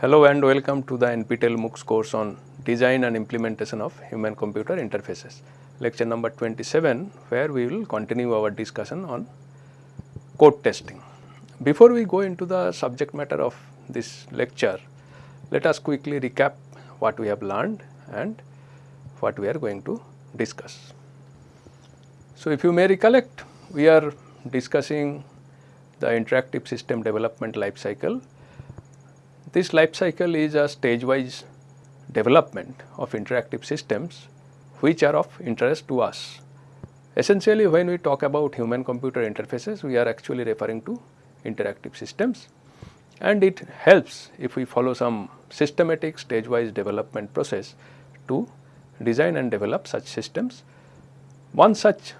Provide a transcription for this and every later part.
Hello and welcome to the NPTEL MOOCs course on design and implementation of human computer interfaces lecture number 27 where we will continue our discussion on code testing. Before we go into the subject matter of this lecture let us quickly recap what we have learned and what we are going to discuss. So, if you may recollect we are discussing the interactive system development life cycle. This life cycle is a stage wise development of interactive systems which are of interest to us. Essentially when we talk about human computer interfaces we are actually referring to interactive systems and it helps if we follow some systematic stage wise development process to design and develop such systems. One such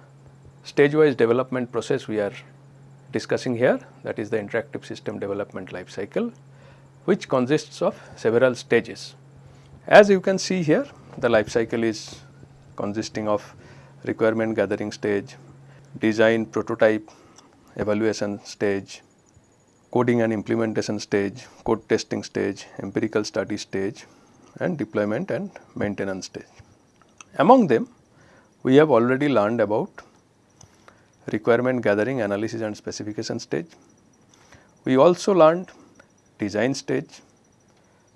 stage wise development process we are discussing here that is the interactive system development life cycle which consists of several stages. As you can see here the life cycle is consisting of requirement gathering stage, design prototype evaluation stage, coding and implementation stage, code testing stage, empirical study stage and deployment and maintenance stage. Among them we have already learned about requirement gathering analysis and specification stage. We also learned design stage,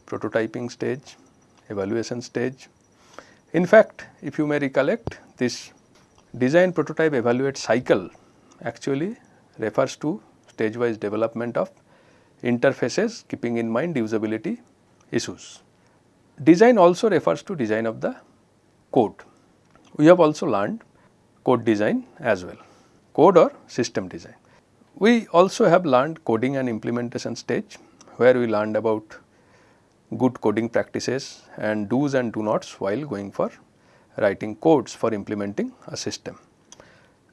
prototyping stage, evaluation stage. In fact, if you may recollect this design prototype evaluate cycle actually refers to stage wise development of interfaces keeping in mind usability issues. Design also refers to design of the code. We have also learned code design as well, code or system design. We also have learned coding and implementation stage where we learned about good coding practices and do's and do nots while going for writing codes for implementing a system.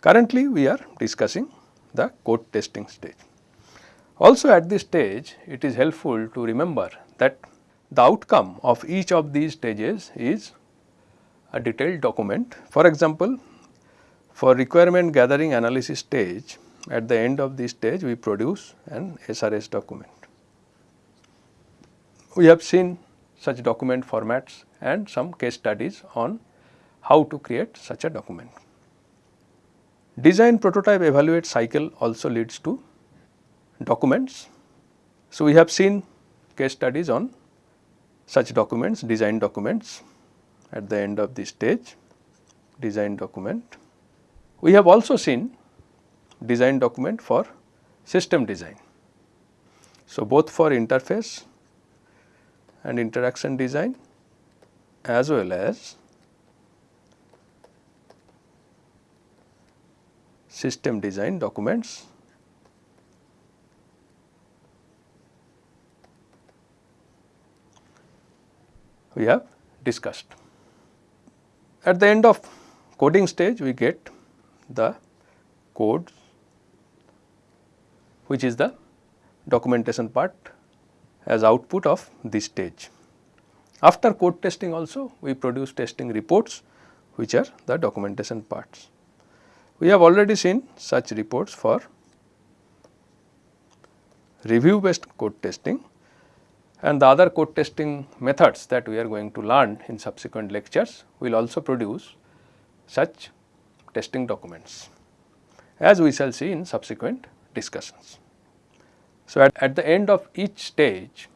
Currently, we are discussing the code testing stage. Also at this stage, it is helpful to remember that the outcome of each of these stages is a detailed document. For example, for requirement gathering analysis stage, at the end of this stage we produce an SRS document. We have seen such document formats and some case studies on how to create such a document. Design prototype evaluate cycle also leads to documents. So, we have seen case studies on such documents, design documents at the end of this stage, design document. We have also seen design document for system design. So, both for interface and interaction design as well as system design documents we have discussed. At the end of coding stage we get the code which is the documentation part as output of this stage. After code testing also we produce testing reports which are the documentation parts. We have already seen such reports for review based code testing and the other code testing methods that we are going to learn in subsequent lectures will also produce such testing documents as we shall see in subsequent discussions. So, at, at the end of each stage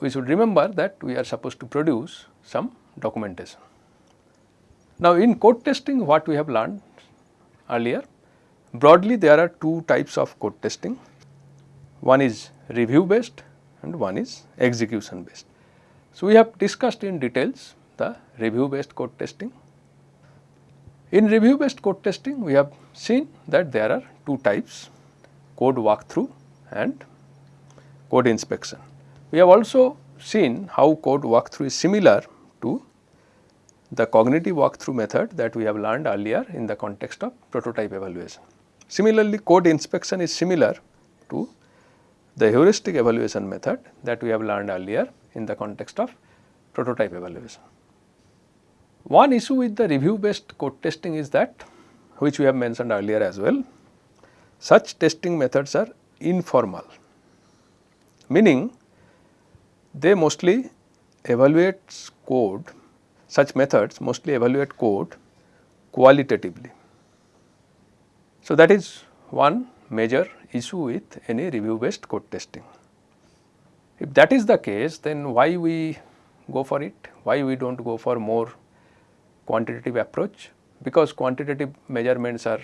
we should remember that we are supposed to produce some documentation. Now, in code testing what we have learned earlier broadly there are two types of code testing one is review based and one is execution based. So, we have discussed in details the review based code testing. In review based code testing we have seen that there are two types code walkthrough and code inspection. We have also seen how code walkthrough is similar to the cognitive walkthrough method that we have learned earlier in the context of prototype evaluation. Similarly, code inspection is similar to the heuristic evaluation method that we have learned earlier in the context of prototype evaluation. One issue with the review based code testing is that which we have mentioned earlier as well, such testing methods are informal, meaning they mostly evaluate code such methods mostly evaluate code qualitatively. So, that is one major issue with any review based code testing. If that is the case then why we go for it, why we do not go for more quantitative approach because quantitative measurements are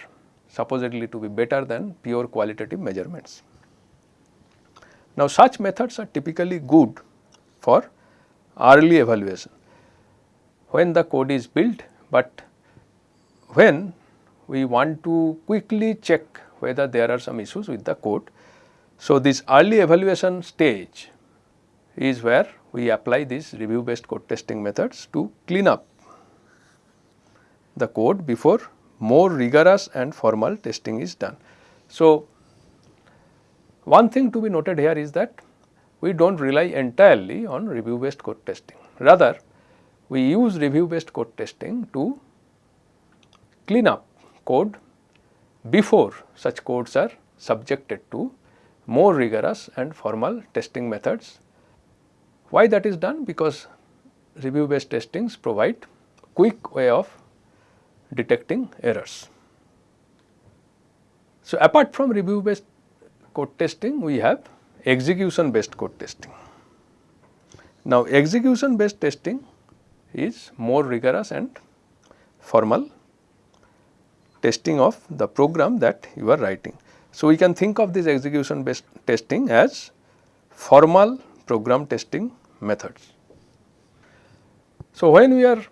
supposedly to be better than pure qualitative measurements. Now, such methods are typically good for early evaluation when the code is built, but when we want to quickly check whether there are some issues with the code. So, this early evaluation stage is where we apply these review based code testing methods to clean up the code before more rigorous and formal testing is done. So, one thing to be noted here is that we do not rely entirely on review based code testing. Rather, we use review based code testing to clean up code before such codes are subjected to more rigorous and formal testing methods. Why that is done? Because review based testings provide quick way of detecting errors. So, apart from review based code testing, we have execution based code testing. Now, execution based testing is more rigorous and formal testing of the program that you are writing. So, we can think of this execution based testing as formal program testing methods. So, when we are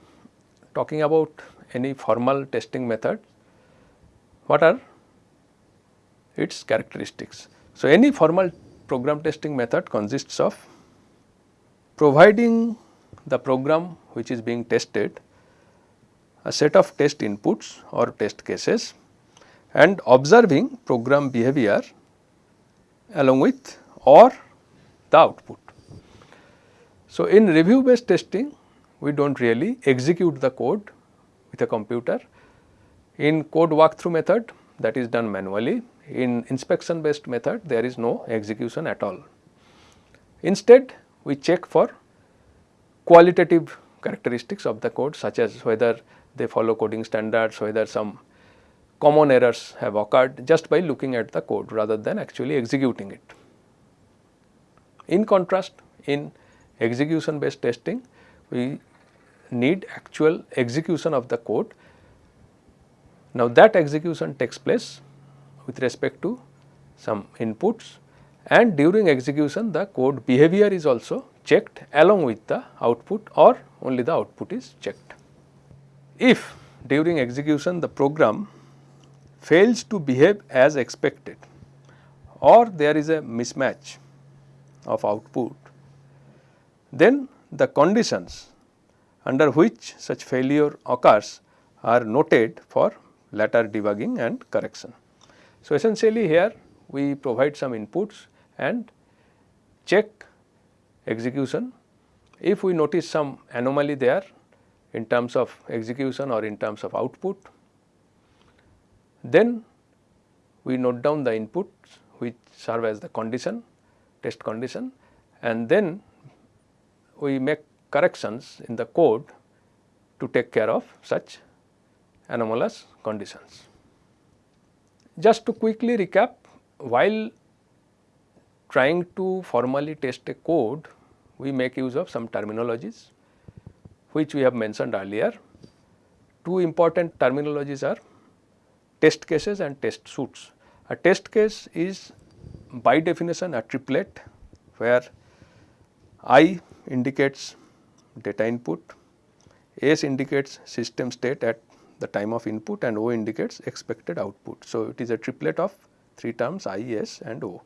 talking about any formal testing method, what are its characteristics? So, any formal program testing method consists of providing the program which is being tested a set of test inputs or test cases and observing program behavior along with or the output. So, in review based testing we do not really execute the code with a computer. In code walkthrough method that is done manually, in inspection based method there is no execution at all. Instead we check for qualitative characteristics of the code such as whether they follow coding standards, whether some common errors have occurred just by looking at the code rather than actually executing it. In contrast, in execution based testing, we need actual execution of the code. Now, that execution takes place with respect to some inputs and during execution the code behavior is also checked along with the output or only the output is checked. If during execution the program fails to behave as expected or there is a mismatch of output, then the conditions under which such failure occurs are noted for later debugging and correction. So, essentially here we provide some inputs and check execution. If we notice some anomaly there in terms of execution or in terms of output, then we note down the inputs which serve as the condition, test condition and then we make corrections in the code to take care of such anomalous conditions. Just to quickly recap, while trying to formally test a code, we make use of some terminologies which we have mentioned earlier. Two important terminologies are test cases and test suits. A test case is by definition a triplet where I indicates data input, S indicates system state at the time of input and O indicates expected output. So, it is a triplet of 3 terms I, S and O.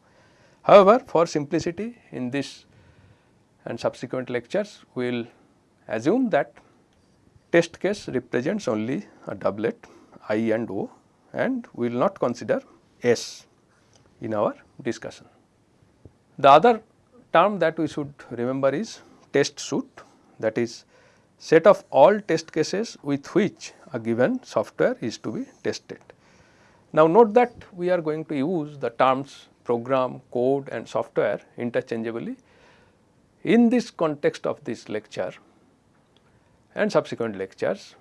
However, for simplicity in this and subsequent lectures, we will assume that test case represents only a doublet I and O and we will not consider S in our discussion. The other term that we should remember is test suit that is set of all test cases with which a given software is to be tested. Now, note that we are going to use the terms program, code and software interchangeably. In this context of this lecture and subsequent lectures,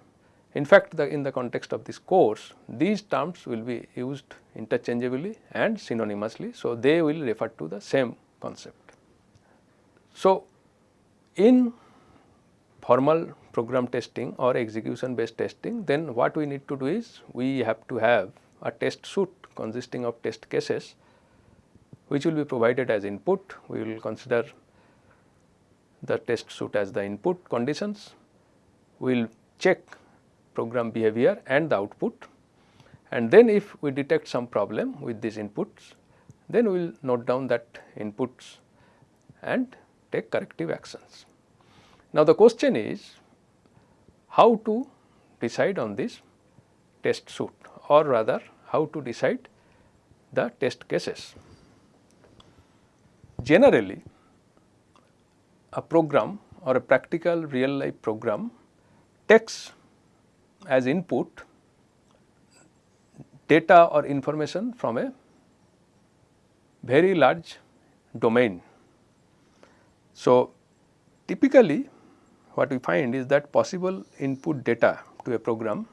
in fact, the, in the context of this course, these terms will be used interchangeably and synonymously. So, they will refer to the same concept. So, in formal program testing or execution based testing, then what we need to do is we have to have a test suite consisting of test cases which will be provided as input. We will consider the test suite as the input conditions. We will check program behavior and the output and then if we detect some problem with these inputs then we will note down that inputs and take corrective actions. Now, the question is how to decide on this test suit or rather how to decide the test cases. Generally a program or a practical real life program takes as input data or information from a very large domain. So, typically what we find is that possible input data to a program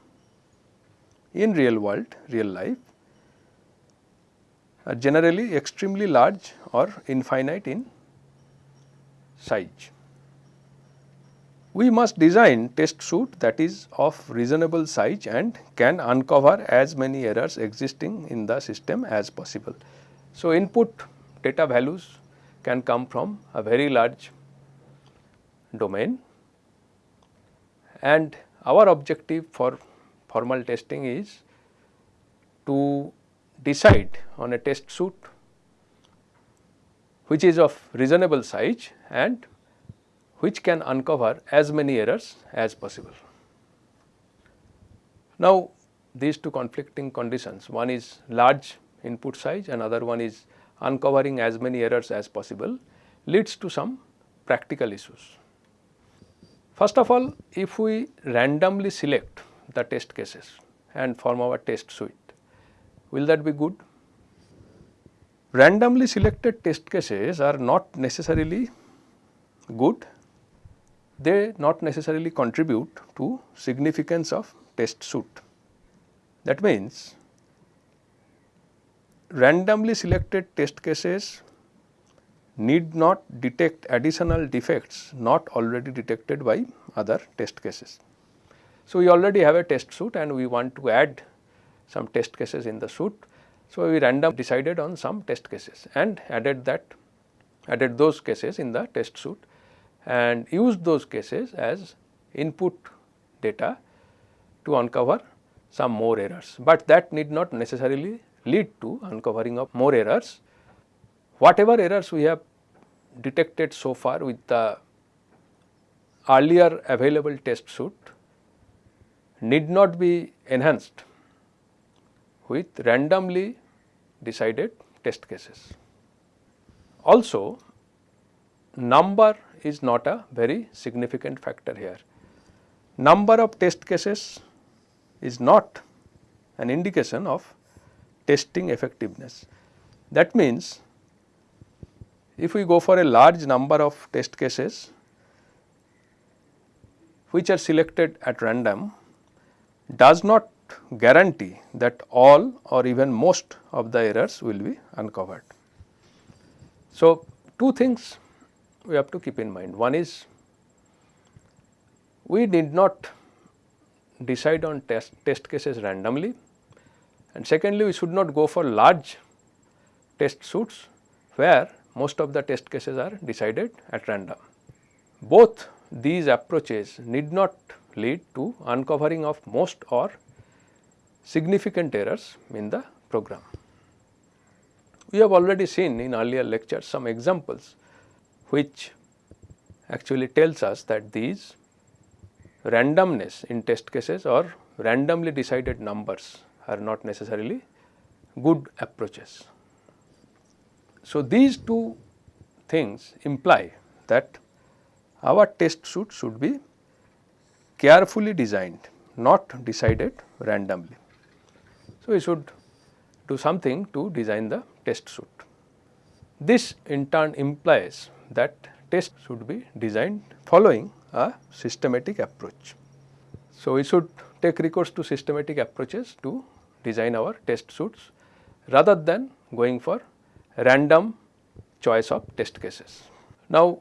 in real world, real life are generally extremely large or infinite in size we must design test suite that is of reasonable size and can uncover as many errors existing in the system as possible. So, input data values can come from a very large domain and our objective for formal testing is to decide on a test suit which is of reasonable size and which can uncover as many errors as possible. Now, these two conflicting conditions one is large input size another one is uncovering as many errors as possible leads to some practical issues. First of all, if we randomly select the test cases and form our test suite, will that be good? Randomly selected test cases are not necessarily good they not necessarily contribute to significance of test suite. That means, randomly selected test cases need not detect additional defects not already detected by other test cases. So, we already have a test suite and we want to add some test cases in the suite. So, we random decided on some test cases and added that added those cases in the test suite and used those cases as input data to uncover some more errors, but that need not necessarily lead to uncovering of more errors. Whatever errors we have detected so far with the earlier available test suite need not be enhanced with randomly decided test cases. Also number is not a very significant factor here. Number of test cases is not an indication of testing effectiveness. That means, if we go for a large number of test cases which are selected at random does not guarantee that all or even most of the errors will be uncovered. So, two things we have to keep in mind. One is we did not decide on test, test cases randomly and secondly we should not go for large test suits where most of the test cases are decided at random. Both these approaches need not lead to uncovering of most or significant errors in the program. We have already seen in earlier lectures some examples which actually tells us that these randomness in test cases or randomly decided numbers are not necessarily good approaches. So, these two things imply that our test suit should be carefully designed not decided randomly. So, we should do something to design the test suit. This in turn implies that test should be designed following a systematic approach. So, we should take recourse to systematic approaches to design our test suits rather than going for random choice of test cases. Now,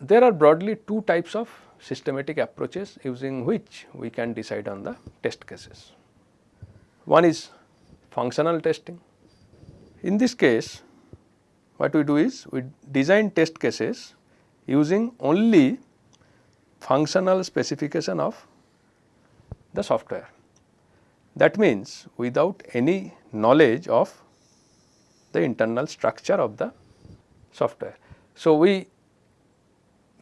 there are broadly two types of systematic approaches using which we can decide on the test cases. One is functional testing. In this case, what we do is we design test cases using only functional specification of the software. That means, without any knowledge of the internal structure of the software. So, we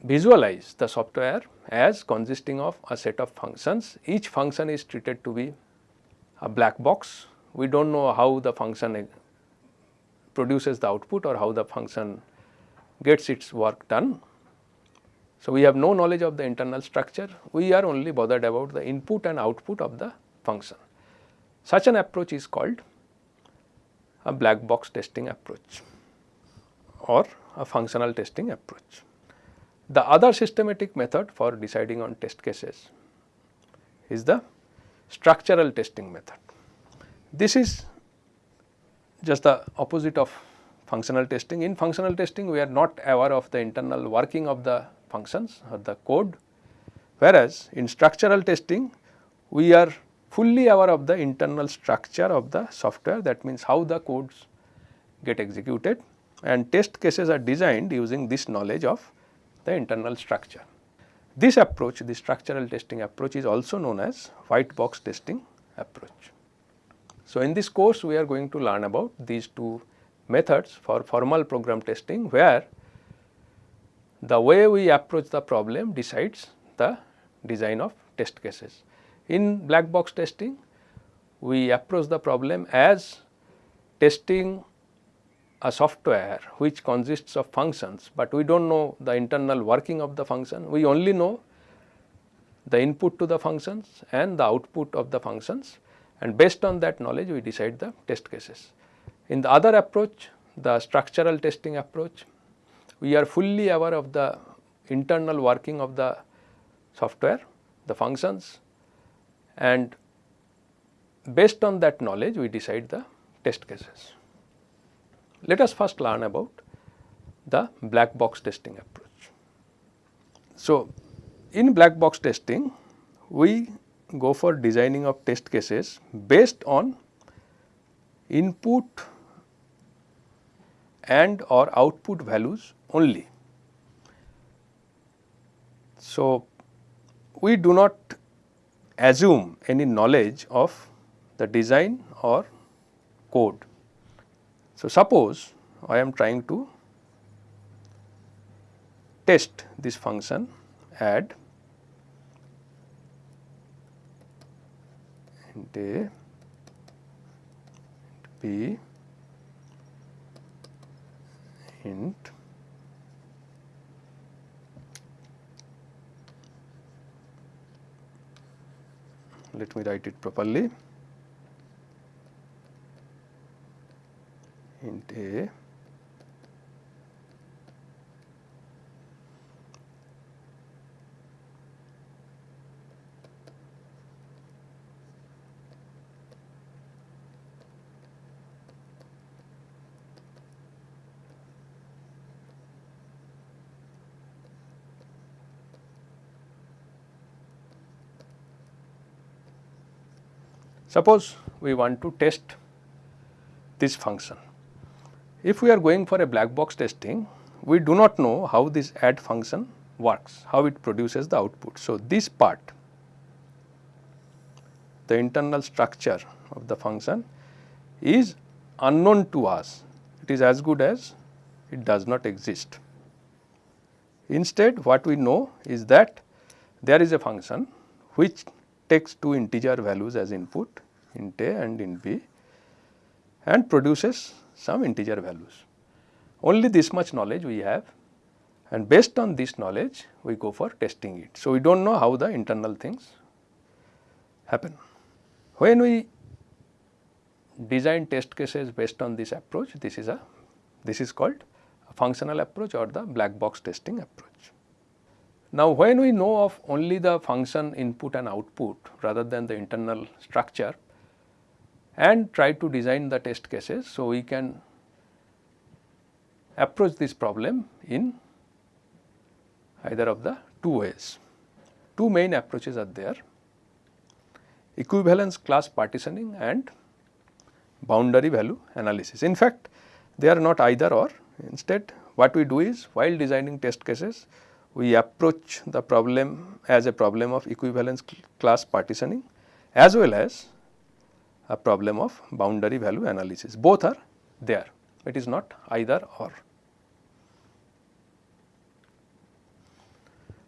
visualize the software as consisting of a set of functions. Each function is treated to be a black box. We do not know how the function produces the output or how the function gets its work done. So, we have no knowledge of the internal structure, we are only bothered about the input and output of the function. Such an approach is called a black box testing approach or a functional testing approach. The other systematic method for deciding on test cases is the structural testing method. This is just the opposite of functional testing. In functional testing, we are not aware of the internal working of the functions or the code, whereas in structural testing, we are fully aware of the internal structure of the software that means how the codes get executed and test cases are designed using this knowledge of the internal structure. This approach the structural testing approach is also known as white box testing approach. So, in this course we are going to learn about these two methods for formal program testing where the way we approach the problem decides the design of test cases. In black box testing, we approach the problem as testing a software which consists of functions, but we do not know the internal working of the function. We only know the input to the functions and the output of the functions and based on that knowledge we decide the test cases. In the other approach, the structural testing approach, we are fully aware of the internal working of the software, the functions and based on that knowledge we decide the test cases. Let us first learn about the black box testing approach. So, in black box testing we go for designing of test cases based on input and or output values only. So, we do not assume any knowledge of the design or code. So, suppose I am trying to test this function add int a b int let me write it properly. Int a Suppose we want to test this function. If we are going for a black box testing, we do not know how this add function works, how it produces the output. So, this part, the internal structure of the function is unknown to us. It is as good as it does not exist. Instead, what we know is that there is a function which takes two integer values as input int a and int b and produces some integer values. Only this much knowledge we have and based on this knowledge we go for testing it. So, we do not know how the internal things happen. When we design test cases based on this approach, this is a this is called functional approach or the black box testing approach. Now, when we know of only the function input and output rather than the internal structure and try to design the test cases. So, we can approach this problem in either of the two ways. Two main approaches are there equivalence class partitioning and boundary value analysis. In fact, they are not either or instead what we do is while designing test cases we approach the problem as a problem of equivalence class partitioning as well as a problem of boundary value analysis. Both are there, it is not either or.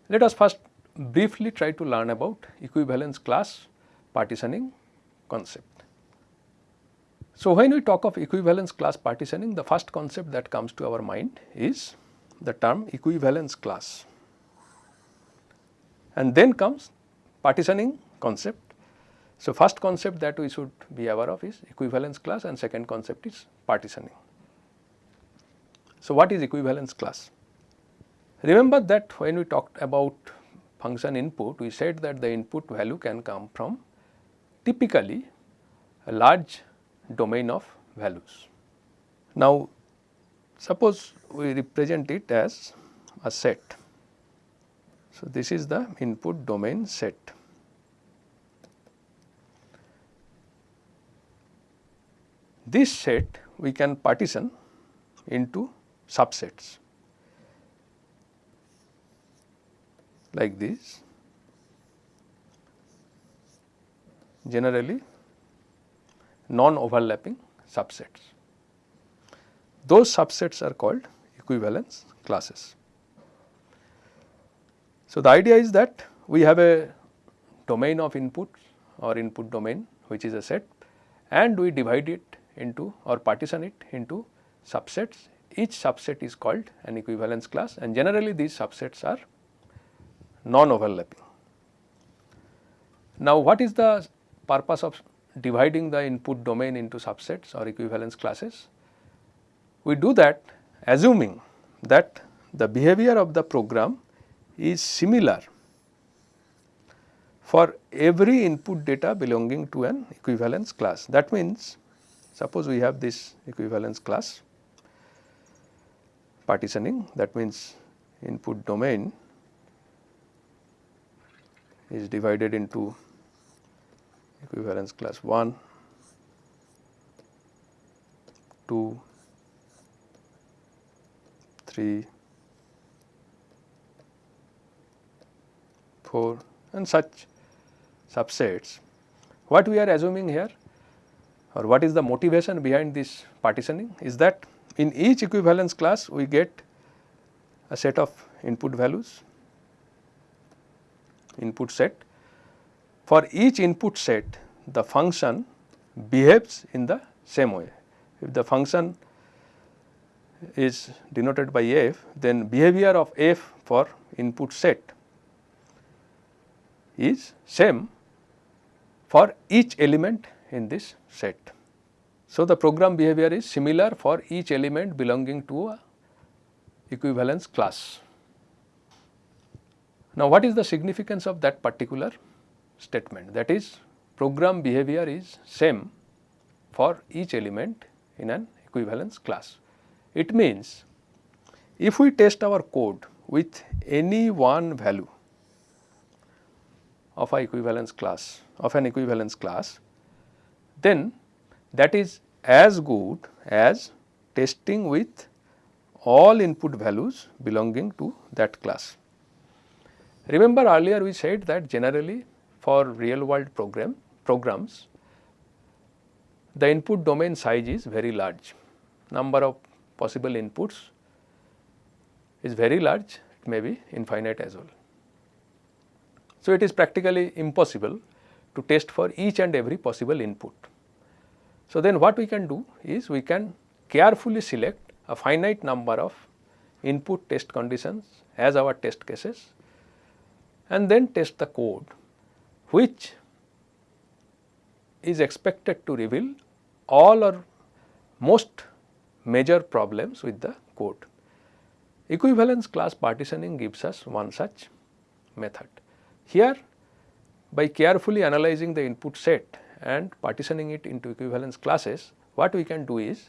Let us first briefly try to learn about equivalence class partitioning concept. So, when we talk of equivalence class partitioning, the first concept that comes to our mind is the term equivalence class and then comes partitioning concept. So, first concept that we should be aware of is equivalence class and second concept is partitioning. So, what is equivalence class? Remember that when we talked about function input, we said that the input value can come from typically a large domain of values. Now, suppose we represent it as a set so, this is the input domain set. This set we can partition into subsets like this generally non overlapping subsets. Those subsets are called equivalence classes. So, the idea is that we have a domain of input or input domain which is a set and we divide it into or partition it into subsets. Each subset is called an equivalence class and generally these subsets are non-overlapping. Now, what is the purpose of dividing the input domain into subsets or equivalence classes? We do that assuming that the behavior of the program is similar for every input data belonging to an equivalence class. That means, suppose we have this equivalence class partitioning that means input domain is divided into equivalence class 1, 2, 3, 4 and such subsets. What we are assuming here or what is the motivation behind this partitioning is that in each equivalence class we get a set of input values, input set. For each input set the function behaves in the same way. If the function is denoted by f then behavior of f for input set is same for each element in this set. So, the program behavior is similar for each element belonging to a equivalence class. Now, what is the significance of that particular statement that is program behavior is same for each element in an equivalence class. It means if we test our code with any one value of a equivalence class of an equivalence class, then that is as good as testing with all input values belonging to that class. Remember earlier we said that generally for real world program programs the input domain size is very large number of possible inputs is very large it may be infinite as well. So, it is practically impossible to test for each and every possible input. So, then what we can do is we can carefully select a finite number of input test conditions as our test cases and then test the code which is expected to reveal all or most major problems with the code. Equivalence class partitioning gives us one such method. Here by carefully analyzing the input set and partitioning it into equivalence classes, what we can do is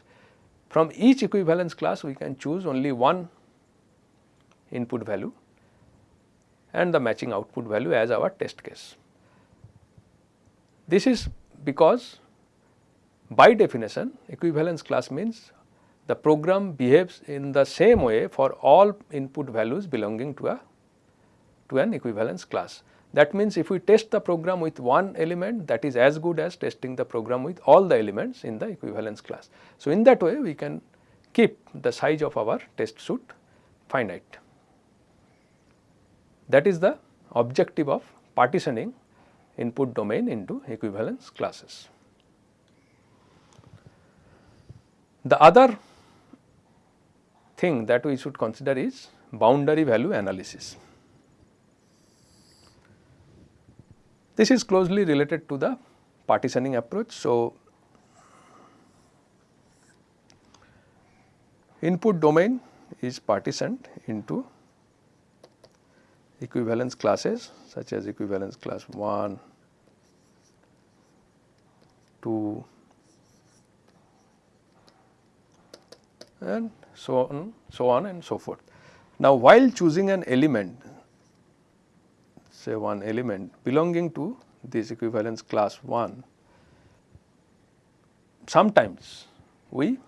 from each equivalence class we can choose only one input value and the matching output value as our test case. This is because by definition equivalence class means the program behaves in the same way for all input values belonging to a to an equivalence class. That means if we test the program with one element that is as good as testing the program with all the elements in the equivalence class. So, in that way we can keep the size of our test suit finite. That is the objective of partitioning input domain into equivalence classes. The other thing that we should consider is boundary value analysis. This is closely related to the partitioning approach. So, input domain is partitioned into equivalence classes such as equivalence class 1, 2 and so on, so on and so forth. Now, while choosing an element say one element belonging to this equivalence class 1, sometimes we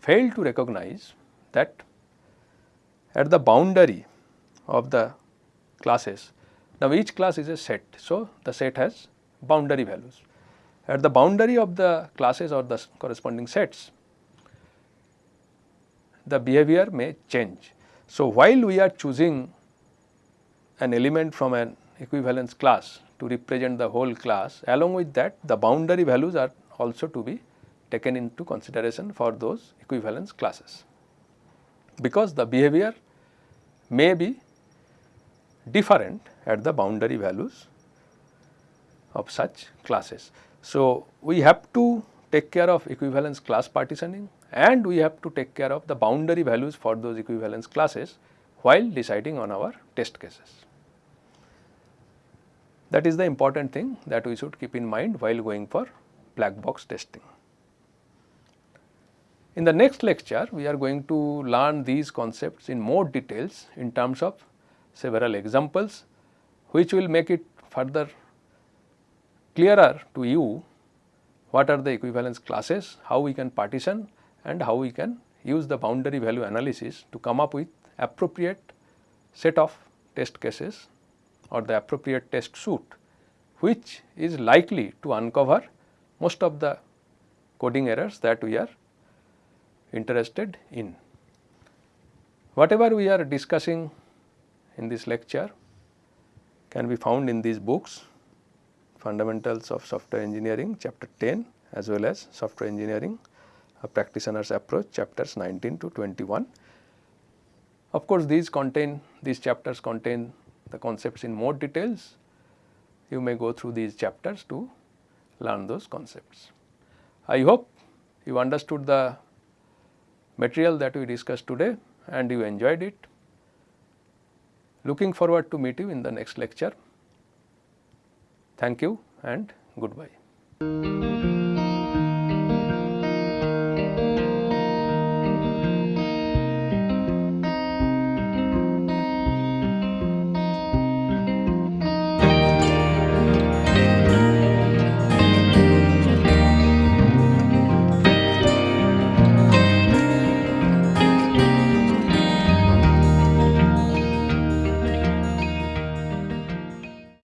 fail to recognize that at the boundary of the classes. Now, each class is a set. So, the set has boundary values. At the boundary of the classes or the corresponding sets, the behavior may change. So, while we are choosing an element from an equivalence class to represent the whole class. Along with that the boundary values are also to be taken into consideration for those equivalence classes. Because the behavior may be different at the boundary values of such classes. So, we have to take care of equivalence class partitioning and we have to take care of the boundary values for those equivalence classes while deciding on our test cases. That is the important thing that we should keep in mind while going for black box testing. In the next lecture, we are going to learn these concepts in more details in terms of several examples, which will make it further clearer to you what are the equivalence classes, how we can partition and how we can use the boundary value analysis to come up with appropriate set of test cases or the appropriate test suite which is likely to uncover most of the coding errors that we are interested in. Whatever we are discussing in this lecture can be found in these books fundamentals of software engineering chapter 10 as well as software engineering a practitioner's approach chapters 19 to 21. Of course, these contain these chapters contain the concepts in more details, you may go through these chapters to learn those concepts. I hope you understood the material that we discussed today and you enjoyed it. Looking forward to meet you in the next lecture. Thank you and goodbye.